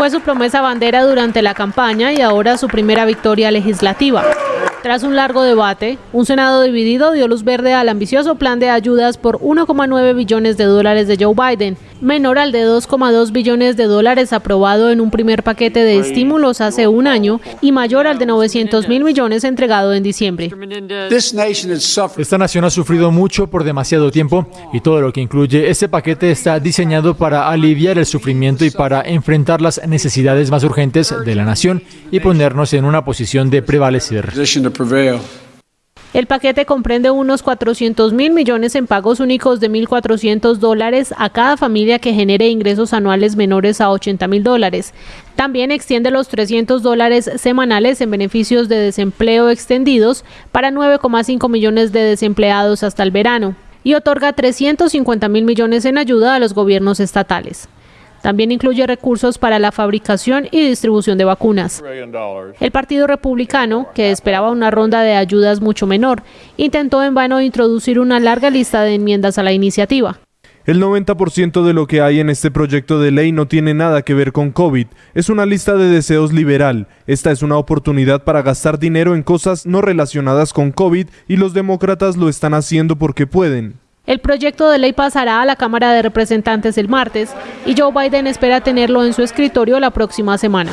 Fue su promesa bandera durante la campaña y ahora su primera victoria legislativa. Tras un largo debate, un Senado dividido dio luz verde al ambicioso plan de ayudas por 1,9 billones de dólares de Joe Biden, menor al de 2,2 billones de dólares aprobado en un primer paquete de estímulos hace un año y mayor al de 900 mil millones entregado en diciembre. Esta nación ha sufrido mucho por demasiado tiempo y todo lo que incluye este paquete está diseñado para aliviar el sufrimiento y para enfrentar las necesidades más urgentes de la nación y ponernos en una posición de prevalecer. El paquete comprende unos 400 mil millones en pagos únicos de 1.400 dólares a cada familia que genere ingresos anuales menores a 80 mil dólares. También extiende los 300 dólares semanales en beneficios de desempleo extendidos para 9,5 millones de desempleados hasta el verano y otorga 350 mil millones en ayuda a los gobiernos estatales. También incluye recursos para la fabricación y distribución de vacunas. El Partido Republicano, que esperaba una ronda de ayudas mucho menor, intentó en vano introducir una larga lista de enmiendas a la iniciativa. El 90% de lo que hay en este proyecto de ley no tiene nada que ver con COVID. Es una lista de deseos liberal. Esta es una oportunidad para gastar dinero en cosas no relacionadas con COVID y los demócratas lo están haciendo porque pueden. El proyecto de ley pasará a la Cámara de Representantes el martes y Joe Biden espera tenerlo en su escritorio la próxima semana.